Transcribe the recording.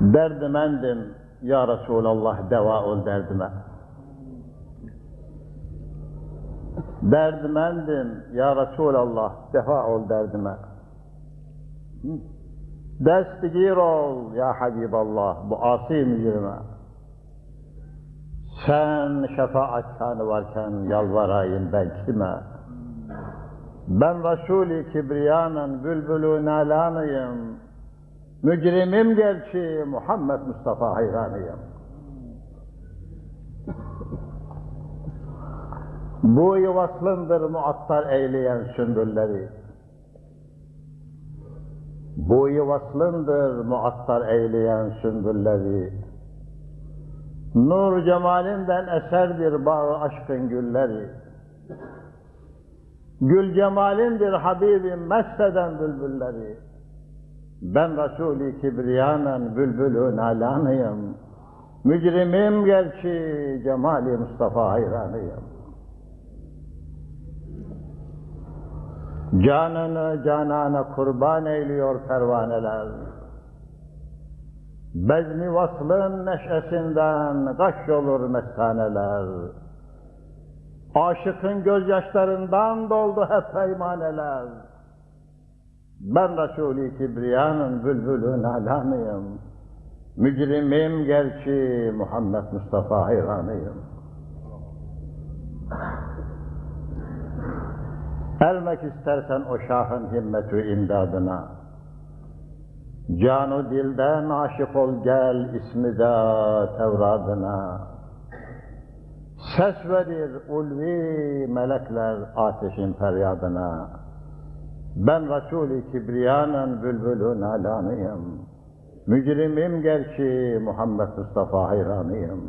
Derdimendim ya Resulallah deva ol derdime. Derdimendim ya Resulallah defa ol derdime. Destigir ol ya Habiballah bu asi mücrime. Sen şefaatkanı varken yalvarayım ben kime? Ben Resul-i Kibriyanın bülbülü nalanıyım. Mücrimim gerçi Muhammed Mustafa hayranıyım. Bu yuvaslındır muattar eyleyen sümbülleri. Bu yuvaslındır muattar eyleyen sümbülleri. Nur cemalinden eserdir bağı aşkın gülleri. Gül cemalindir Habibim mesteden bülbülleri. Ben Resul-i Kibriyanın bülbülü nalanıyım. Mücrimim gerçi cemali Mustafa hayranıyım. Canını canana kurban eyliyor pervaneler. Bezmi vaslın neşesinden gaş olur mestaneler. Aşıkın gözyaşlarından doldu hep peymaneler. Ben Resul-i Kibriyanın bülbülü nalanıyım. Mücrimim gerçi Muhammed Mustafa hayranıyım. Ermek istersen o şahın himmetü imdadına. Canu dilden aşık ol gel ismi de Tevradına. Ses verir ulvi melekler ateşin feryadına. Ben Resul-i Kibriyanın bülbülü nalanıyım. Mücrimim gerçi Muhammed Mustafa hayranıyım.